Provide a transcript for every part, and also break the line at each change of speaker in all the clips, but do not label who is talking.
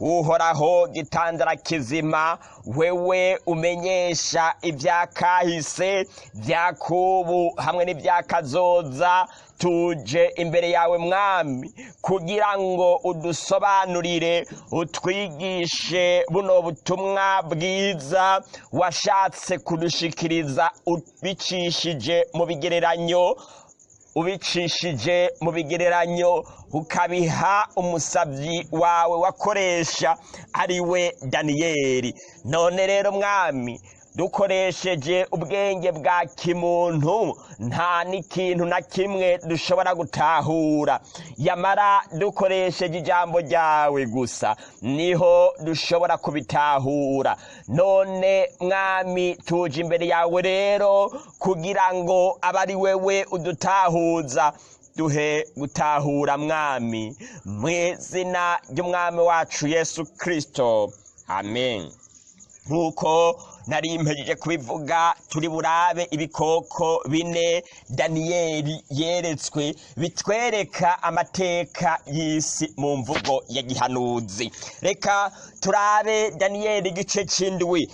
uhoraho gitandara kizima wewe umenyesha ibyakahise byakubu hamwe n'ibyakazoza tuje imbere yawe mwami kugira ngo udusobanurire utwigishe buno butumwa bwiza washatse kudushikiriza ubicishije mu bigereranyo ubicishije mu bigereranyo ukabiha umusabyi wawe wakoresha ari we daniyeli none rero mwami dukoresheje ubwenge bwa kimuntu nta n'ikintu na kimwe dushobora gutahura yamara dukoresheje ijambo ryawe gusa niho dushobora kubitahura none mwami tuje imbere yawe rero kugira ngo abari wewe udutahuza duhe gutahura mwami mu izina ry'umwami wacu yesu kirisito amen nk'uko nari mpejeje kubivuga turi burabe ibikoko bine daniyeli yeretswe bitwereka amateka y'isi mu mvugo ya gihanuzi reka turabe daniyeli igice cy'indwi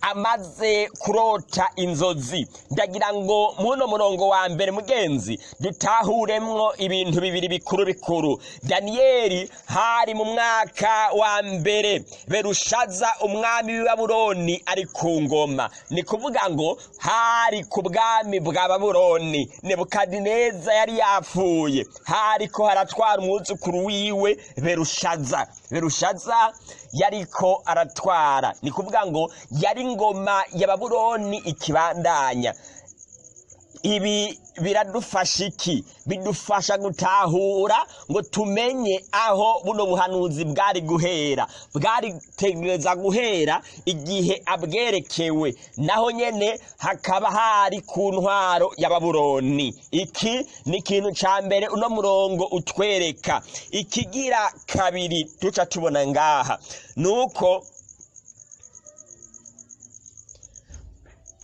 amaze kurota inzozi ndagira ngo muno murongo wa mbere mugenzi dutahuremwo ibintu bibiri bikuru bikuru daniyeli hari mu mwaka wa mbere berushaza umwami w'ibabuloni ari ku ngoma ni kuvuga ngo hari ku bwami bwa babuloni nebukadineza yari yapfuye hariko haratwara umwuzukuru wiwe berushaza berushaza yariko aratwara ni kuvuga ngo yari ingoma ya babuloni ikibandanya ibi biradufasha iki bidufasha gutahura ngo tumenye aho buno buhanuzi bwari guhera bwari guhera igihe abwerekewe naho nyene hakaba hari ku ntwaro ya babuloni iki ni ikintu ca mbere uno murongo utwereka ikigira kabiri duca tubona ngaha nuko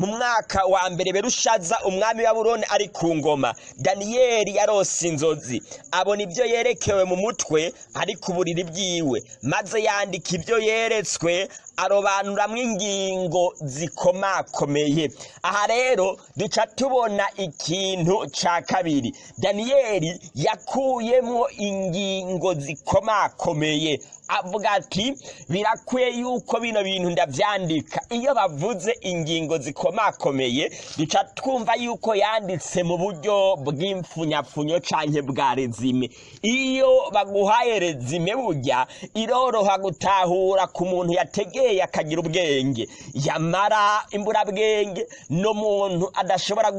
mu mwaka wa mbere berushaza umwami wa buroni ari ku ngoma daniyeli yarose inzozi abona ibyo yerekewe mu mutwe ari ku buriri bwiwe maze yandika ibyo yeretswe arobanura arobanuramo ingingo zikomakomeye aha rero duca tubona ikintu cya kabiri daniyeli yakuyemo ingingo zikomakomeye avuga ati birakwiye yuko bino bintu ndabyandika iyo bavuze ingingo zikomakomeye duca twumva yuko yanditse mu buryo bw'imfunyapfunyo cyangwa bwa rezime iyo baguhaye rezime burya iroroha gutahura ku muntu yategeye umubyeyi akagira ubwenge yamara imburabwenge n'umuntu adashobora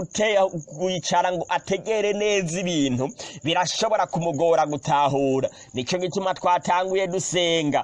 kwicara ngo ategere neza ibintu birashobora kumugora gutahura nicyo gituma twatanguye dusenga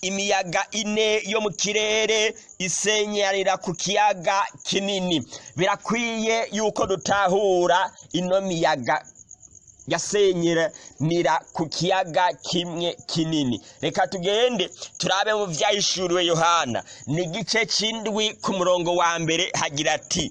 imiyaga ine yo mu kirere isenyarira ku kiyaga kinini birakwiye yuko dutahura ino miyaga yasenyeranira ku kiyaga kimwe kinini reka tugende turabe mu byahishuriwe yohana ni igice cy'indwi ku murongo wa mbere hagira ati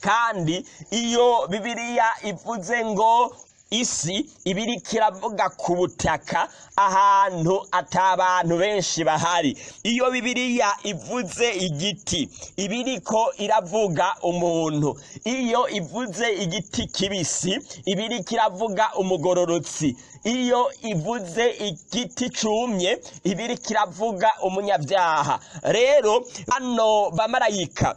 kandi iyo bibiriya ivuze ngo isi ibiri kiravuga ku butaka ahantu atabantu benshi bahari iyo bibiriya ivuze igiti ibiri ko iravuga umuntu iyo ivuze igiti kibisi ibiri kiravuga iravuga umugororotsi iyo ivuze igiti cumye iba iriko umunyabyaha rero hano bamarayika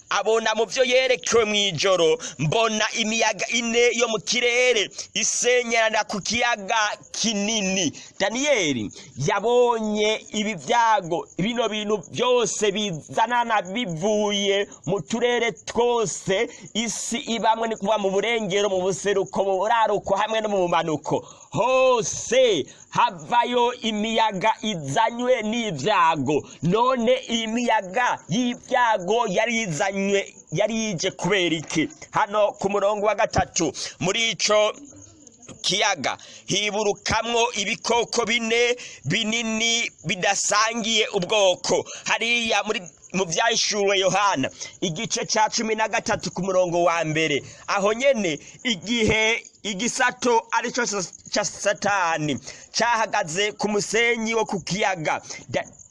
abona mu byo yerekewe mu ijoro mbona imiyaga ine yo mu kirere isenyerana ku kiyaga kinini daniyeli yabonye ibi byago bino bintu byose bizanana bivuye mu turere twose isi ibamwe ni kuva mu burengero mu buseruko mu buraruko hamwe no mu bumanuko hose havayo imiyaga izanywe n'ibyago none imiyaga y'ibyago yari izanywe yari ije kubera iki hano ku murongo wa gatatu muri icyo kiyaga hiburukamwo ibikoko bine binini bidasangiye ubwoko hariya muri mu byahishuriwe yohana igice cya cumi na gatatu ku murongo wa mbere aho nyine igihe igisato aricyo cya satani cyahagaze ku musenyi wo ku kiyaga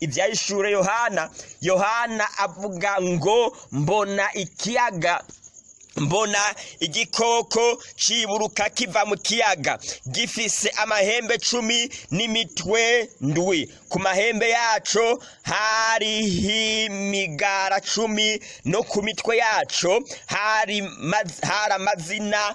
ibyahishuriwe yohana yohana avuga ngo mbona ikiyaga mbona igikoko kiburuka kiva mu kiyaga gifise amahembe cumi n'imitwe ndwi ku mahembe yacu, hari imigara cumi no ku mitwe yacu, hari amazina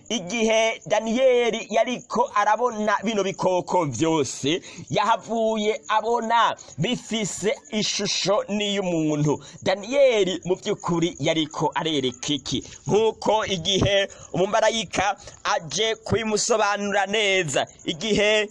igihe daniyeli yariko arabona bino bikoko byose yahavuye abona bifise ishusho n'iy'umuntu daniyeli mu by'ukuri yariko arereka iki nk'uko igihe umumarayika aje kubimusobanura neza igihe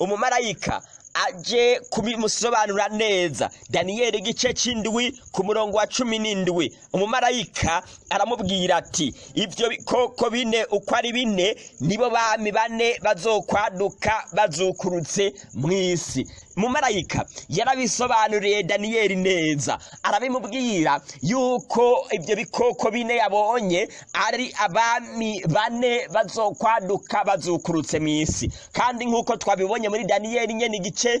umumarayika aje kubimusobanura neza daniyeli igice cy'indwi ku murongo wa cumi n'indwi umumarayika aramubwira ati ibyo bikoko bine uko ari bine nibo bami bane bazokwaduka bazukurutse mu isi mumarayika yarabisobanuriye daniyeli neza arabimubwira yuko ibyo bikoko bine yabonye ari abami bane bazokwaduka bazukurutse mu isi kandi nk'uko twabibonye muri daniyeli nye igice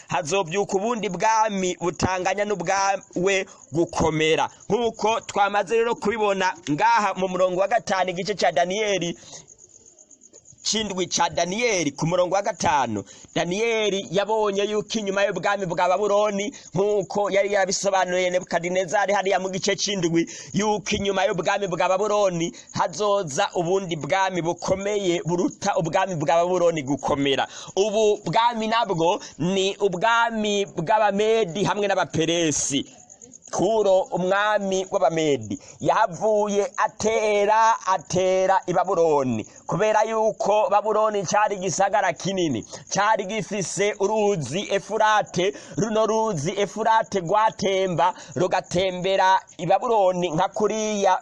hazobyuka ubundi bwami butanganya n'ubwawe gukomera nk'uko twamaze rero kubibona ngaha mu murongo wa gatanu igice cya daniyeli cy'indwi cya daniyeli ku murongo wa gatanu daniyeli yabonye yuko inyuma y'ubwami bwa baburoni nk'uko yari yabisobanuye nebukadinezari hariya mu gice cy'indwi yuko inyuma y'ubwami bwa baburoni hazoza ubundi bwami bukomeye buruta ubwami bwa baburoni gukomera ubu bwami nabwo ni ubwami bw'abamedi hamwe n'abaperesi turo umwami w'abamedi yavuye atera atera i baburoni kubera yuko baburoni cyari igisagara kinini cyari gifise uruzi efurate runo ruzi efurate rwatemba rugatembera i baburoni nka kuriya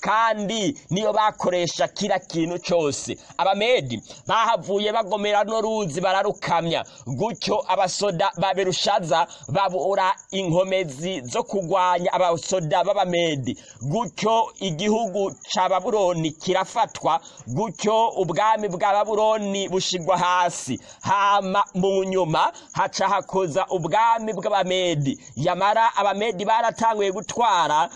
kandi niyo bakoresha kira kintu cyose abamedi bahavuye bagomera runo ruzi bararukamya gutyo abasoda babirushaza babura inkome inkomezi zo kurwanya abasoda b'abamedi gutyo igihugu cya baburoni kirafatwa gutyo ubwami bwa baburoni bushigwa hasi hama mu nyuma haca hakoza ubwami bw'abamedi yamara abamedi baratanguye gutwara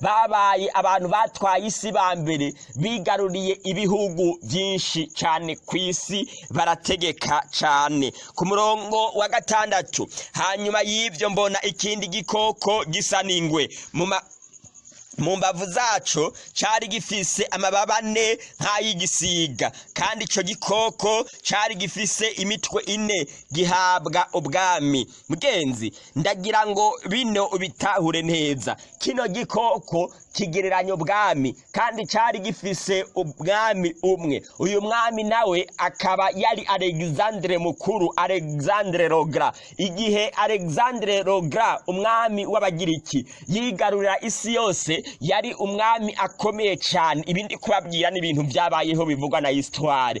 babaye abantu batwaye isi ba mbere bigaruriye ibihugu byinshi cyane ku isi barategeka cyane ku murongo wa gatandatu hanyuma y'ibyo mbona ikindi gikoko gisa n'ingwe mu mbavu zaco cari gifise amababa ane nk'ay'igisiga kandi icyo gikoko cyari gifise imitwe ine gihabwa ubwami mugenzi ndagira ngo bino ubitahure neza kino gikoko kigereranya ubwami kandi cyari gifise ubwami umwe uyu mwami nawe akaba yari alexandre mukuru alexandre rogra igihe alexandre rogra umwami w'abagiriki yigarurira isi yose yari umwami akomeye cyane ibindi kubabwira ni ibintu byabayeho bivugwa na histoire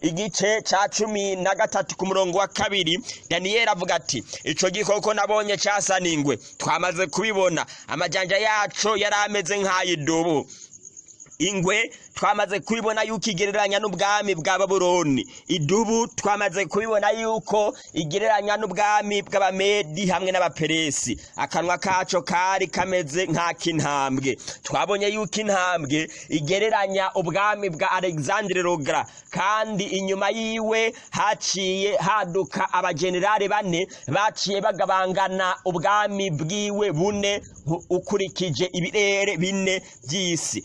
igice cya cumi na gatatu ku murongo wa kabiri daniyeli avuga ati “Icyo gikoko nabonye casaningwe twamaze kubibona amajanja yacu yari ameze nk'ay'idubu ingwe twamaze kubibona yuko igereranya n'ubwami bwa baburoni idubu twamaze kubibona yuko igereranya n'ubwami bw'abamedi hamwe n'abaperesi akanwa kacu kari kameze nk'ak'intambwe twabonye yuko intambwe igereranya ubwami bwa alexandre rogra kandi inyuma yiwe haciye haduka abagenerali bane baciye bagabangana ubwami bwiwe bune ukurikije ibirere bine by'isi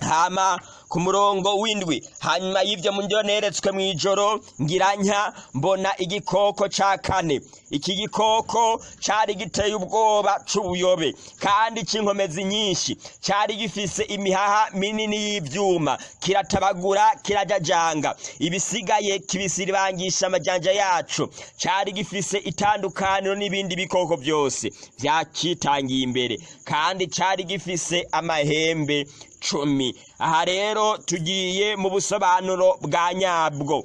hama ku murongo w'indwi hanyuma y'ibyo mu byo neretswe mu ijoro ngiranya mbona igikoko cya kane iki gikoko cyari giteye ubwoba cy'ubuyobe kandi cy'inkomezi nyinshi cyari gifise imihaha minini y'ibyuma kiratabagura kirajajanga ibisigaye kibisiribangisha amajyanja yacu cyari gifise itandukaniro n'ibindi bikoko byose byakitangiye imbere kandi cyari gifise amahembe icumi aha rero tugiye mu busobanuro bwa nyabwo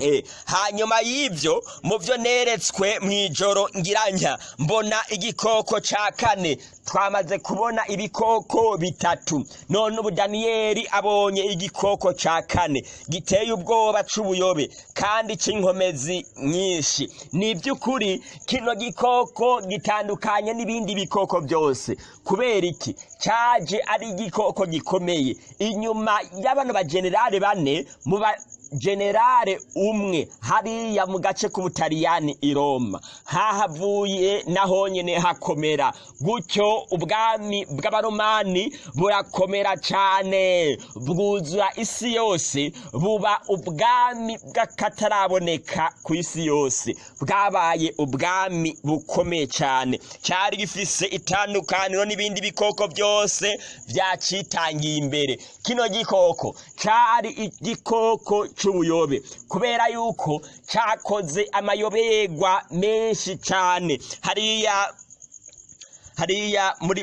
Eh, hanyuma y'ibyo mu byo neretswe mu ijoro ngiranya mbona igikoko cya kane twamaze kubona ibikoko bitatu none ubu daniyeli abonye igikoko cya kane giteye ubwoba cy'ubuyobe kandi cy'inkomezi nyinshi ni iby'ukuri kino gikoko gitandukanye n'ibindi bikoko byose kubera iki cyaje ari igikoko gikomeye inyuma y'abantu bajenerali bane mu generale umwe hariya mu gace k'ubutariyani i roma hahavuye naho nyine hakomera gutyo ubwami bw'abaromani burakomera cyane bwuzura isi yose buba ubwami bw'akataraboneka ku isi yose bwabaye ubwami bukomeye cyane cyari gifise itandukaniro n'ibindi bikoko byose byacitangiye imbere kino gikoko cyari igikoko cy'ubuyobe kubera yuko cyakoze amayoberwa menshi cyane hariya hariya muri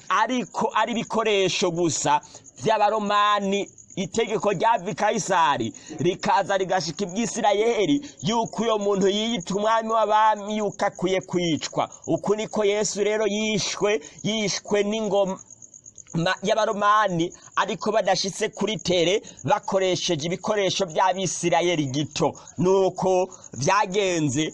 ariko ari ibikoresho gusa by'abaromani itegeko rya vikayisari rikaza rigashika iby'isirayeli yuko uyo muntu yiyita umwami w'abami yuko akwiye kwicwa uku niko yesu rero yishwe yishwe n'ingoma y'abaromani ariko badashitse kuri tere bakoresheje ibikoresho by'abisirayeli gito nuko byagenze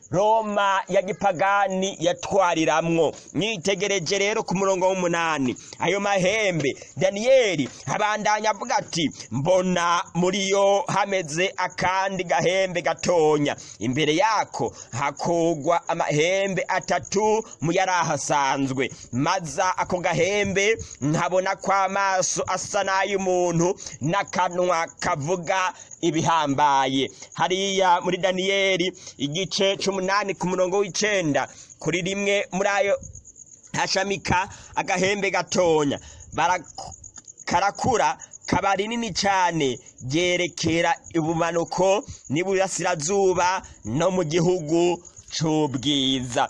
roma ya gipagani yatwariramwo mwitegereje rero ku murongo w'umunani ayo mahembe daniyeli abandanya avuga ati mbona muri yo hameze akandi gahembe gatonya imbere yako hakugwa amahembe atatu mu yari ahasanzwe maza ako gahembe nkabona kw'amaso asa n'ay'umuntu n'akanwa kavuga ibihambaye hariya muri daniyeli igice cyumunani ku murongo w'icenda kuri rimwe muri ayo hashamika agahembe gatonya karakura kaba rinini cyane ryerekera ibumanuko n'iburasirazuba no mu gihugu cy'ubwiza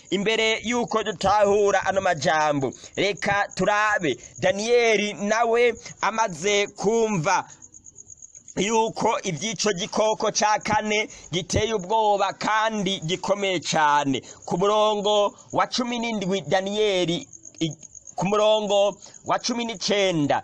imbere y'uko dutahura ano majambo reka turabe daniyeli nawe amaze kumva yuko iby'icyo gikoko cya kane giteye ubwoba kandi gikomeye cyane ku murongo wa cumi n'indwi daniyeli ku murongo wa cumi n'icyenda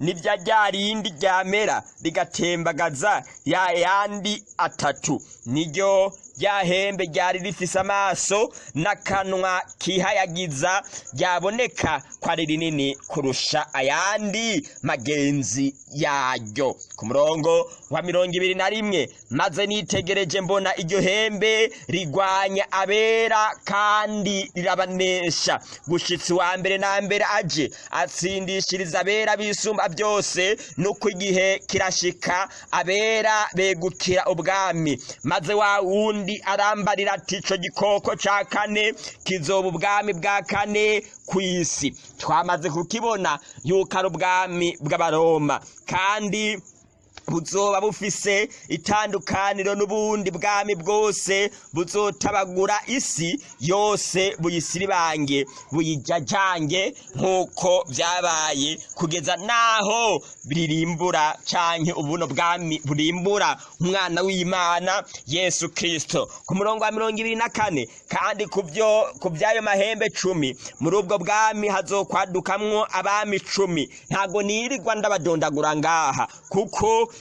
n'ibya rya rindi ryamera rigatembagaza ya yandi atatu niryo rya hembe ryari rifise amaso n'akanwa kihayagiza ryaboneka ko ari rinini kurusha ayandi magenzi yaryo ku murongo wa mirongo ibiri na rimwe maze nitegereje mbona iryo hembe rigwanya abera kandi rirabanesha gushitsi wa mbere na mbere aje atsindishiriza abera bisumba byose nuko igihe kirashika abera begukira ubwami maze wa wundi kandi arambarira ati icyo gikoko cya kane kizoba ubwami bwa kane ku isi twamaze kukibona yuko ari ubwami bw'abaroma kandi buzoba bufise itandukaniro n'ubundi bwami bwose buzotabagura isi yose buyisiribange buyijajange nk'uko byabaye kugeza n'aho ririmbura canke ubuno bwami burimbura umwana w'imana yesu kirisito ku murongo wa mirongo ibiri na kane kandi ku by'ayo mahembe cumi muri ubwo bwami hazokwadukamwo abami cumi ntago nirirwa ndabadondagura ngaha kuko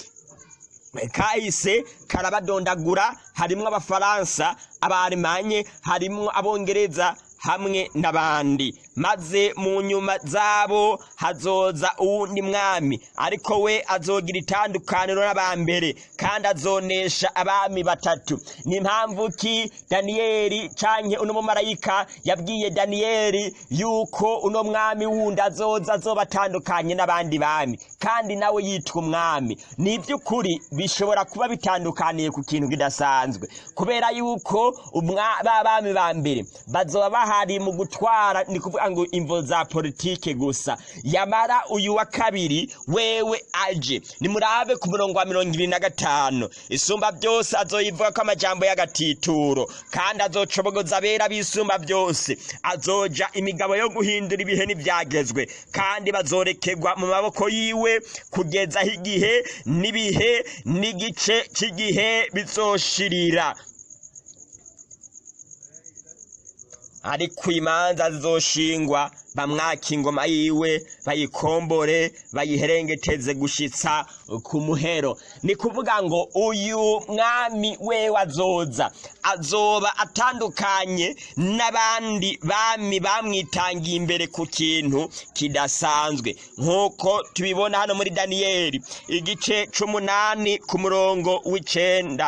kahise karabadondagura harimo abafaransa abarimanye harimo abongereza hamwe n'abandi maze mu nyuma zabo hazoza uwundi mwami ariko we azogira itandukaniro n'abambere kandi azonesha abami batatu ni impamvu ki daniyeli cyane uno mumarayika yabwiye daniyeli yuko uno mwami wundi azoza azobatandukanye n'abandi bami kandi nawe yitwa umwami ni iby'ukuri bishobora kuba bitandukaniye ku kintu kidasanzwe kubera yuko bami ba mbere bazaba bahari mu gutwara ni kuvuga ngo imvo za politike gusa yamara uyu wa kabiri wewe aje nimurabe ku murongo wa mirongo irindwi na gatanu isumba byose azoyivuga ko amajyambere y'agatituro kandi azocobogoza abera bisumba byose azoja imigabo yo guhindura ibihe n'ibyagezwe kandi bazorekegwa mu maboko yiwe bitewe kugeza igihe n'ibihe n'igice cy'igihe bizoshirira ariko imanza zizoshingwa bamwaka ingoma yiwe bayikombore bayiherengeteze gushitsa ku muhero ni kuvuga ngo uyu mwami we azoza azoba atandukanye n'abandi bami bamwitangiye imbere ku kintu kidasanzwe nk'uko tubibona hano muri daniyeli igice cy'umunani ku murongo w'icenda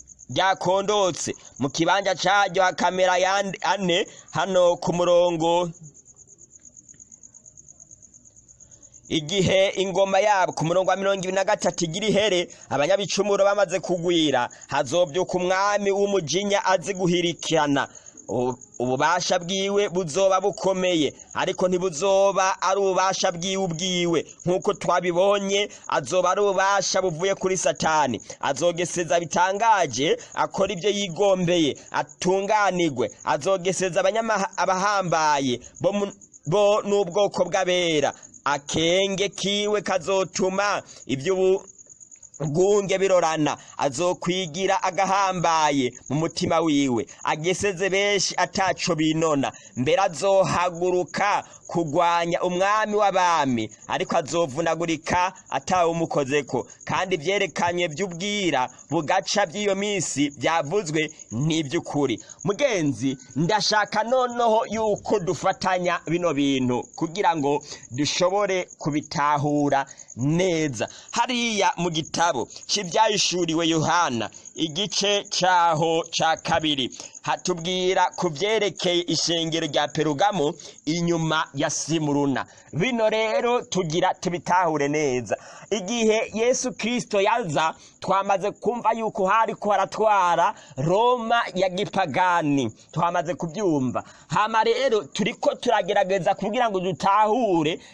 ryakondotse mu kibanza cyaryo hakamera ane hano ku murongo igihe ingoma yabo ku murongo wa mirongo ibiri na gatatu igira ihere abanyabicumuro bamaze kugwira hazobyuka umwami w'umujinya azi guhirikana ububasha bwiwe buzoba bukomeye ariko ntibuzoba ari ububasha bwiwe ubwiwe nk'uko twabibonye azoba ari ububasha buvuye kuri satani azogeseza bitangaje akora ibyo yigombeye atunganirwe azogeseza abahambaye bo n'ubwoko bw'abera akenge kiwe kazotuma iby'ubu gunge birorana azokwigira agahambaye mu mutima wiwe ageseze benshi ataco binona mbere azohaguruka kugwanya umwami w'abami ariko azovunagurika atawe umukozeko kandi ivyerekanywe vy'ubwira bugaca vy'iyo misi byavuzwe n'ibyukuri mugenzi ndashaka noneho yuko dufatanya bino bintu kugira ngo dushobore kubitahura neza hariya mu gitabo cy'ibyahishuriwe yohana igice cyaho cya kabiri hatubwira ku byerekeye ishengero rya perugamo inyuma ya simuruna bino rero tugira tubitahure neza igihe yesu kirisito yaza twamaze kumva yuko hari ko haratwara roma ya gipagani twamaze kubyumva hama rero turi ko turagerageza kugira ngo dutahure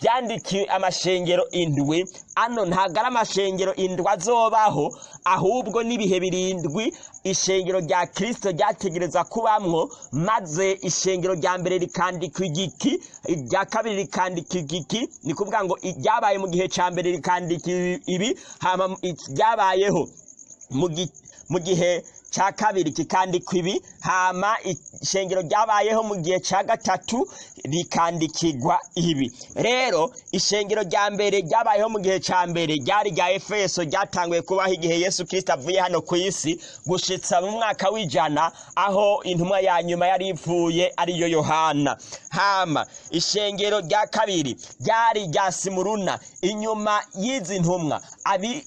byandikiwe amashengero indwi ano ntabwo ari amashengero indwi azobaho ahubwo n'ibihe birindwi ishengero rya kirisito ryategereza kubamwo maze ishengero rya mbere rikandikwa igiki irya kabiri rikandika igiki ni kuvuga ngo ibyabaye mu gihe cya mbere rikandika ibi ryabayeho mu gihe mu gihe cya kabiri kikandikwa ibi hama ishengero ryabayeho mu gihe cya gatatu rikandikirwa ibi rero ishengero rya mbere ryabayeho mu gihe cya mbere ryari rya efeso ryatanguye kubaho igihe yesu kirisita avuye hano ku isi gushitsa mu mwaka w'ijana aho intumwa ya nyuma yari ipfuye ariyo yohana hama ishengero rya kabiri ryari rya simuruna inyuma y'izi ntumwa abi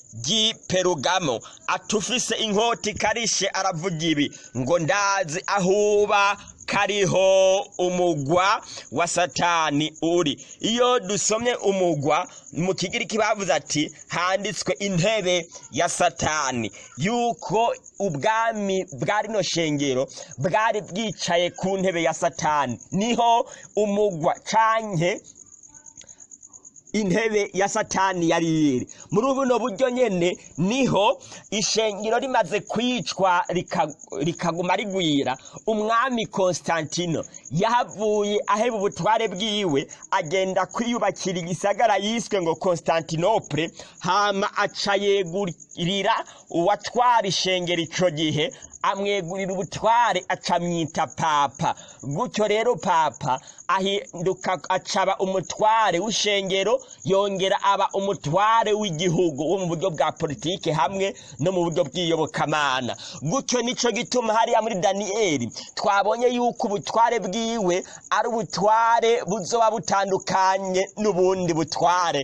Perugamo atufise inkoti karishe aravuga ibi ngo ndazi ahuba kariho umugwa wa satani uri iyo dusomye umugwa mu kigiriki bavuze ati handitswe intebe ya satani yuko ubwami bwa rino shengero bwari bwicaye ku ntebe ya satani niho umugwa canke intebe ya satani yari iri muri buno buryo nyene niho ishengero rimaze kwicwa rikaguma rigwira umwami Constantino yavuye aheba ubutware bwiwe agenda kwiyubakira igisagara yiswe ngo Konstantinople hama aca yegurira uwatwara ishengero icyo gihe amwegurira ubutware acamwita papa gutyo rero papa ahinduka acaba umutware w'ishengero yongera aba umutware w'igihugu wo mu buryo bwa politiki hamwe no mu buryo bw'iyobokamana gutyo nicyo gituma hariya muri daniyeli twabonye yuko ubutware bwiwe ari ubutware buzoba butandukanye n'ubundi butware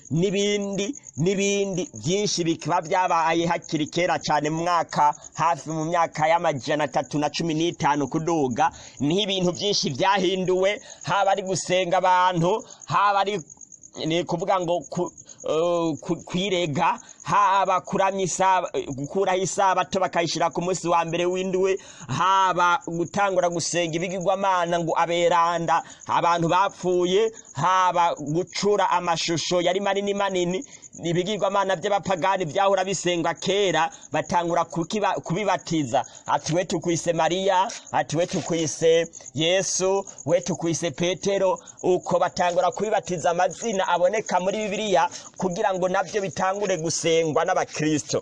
n'ibindi n'ibindi byinshi bikaba byabaye hakiri kera cyane mu mwaka hafi mu myaka y'amajana atatu na cumi n'itanu kuduga niho ibintu byinshi byahinduwe haba ari gusenga abantu haba ari ni ukuvuga ngo kuyirega haba gukuraho isabato bakayishyira ku munsi wa mbere w'induwe haba gutangura gusenga ibigirwamana ngo aberanda abantu bapfuye haba gucura amashusho yari manini manini ibigirwamana by'abapagani byahora bisengwa kera batangura kubibatiza ati we tukwise mariya ati we tukwise yesu we tukwise petero uko batangura kubibatiza amazina aboneka muri bibiliya kugira ngo nabyo bitangure gusenga kurengwa n'abakirisito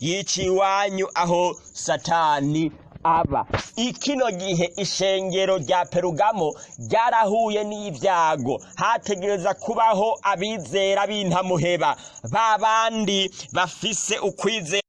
yiciye iwanyu aho satani aba ikino gihe ishengero rya perugamo ryarahuye n'ibyago hategereza kubaho abizera b'intamuheba ba bandi bafise ukwizera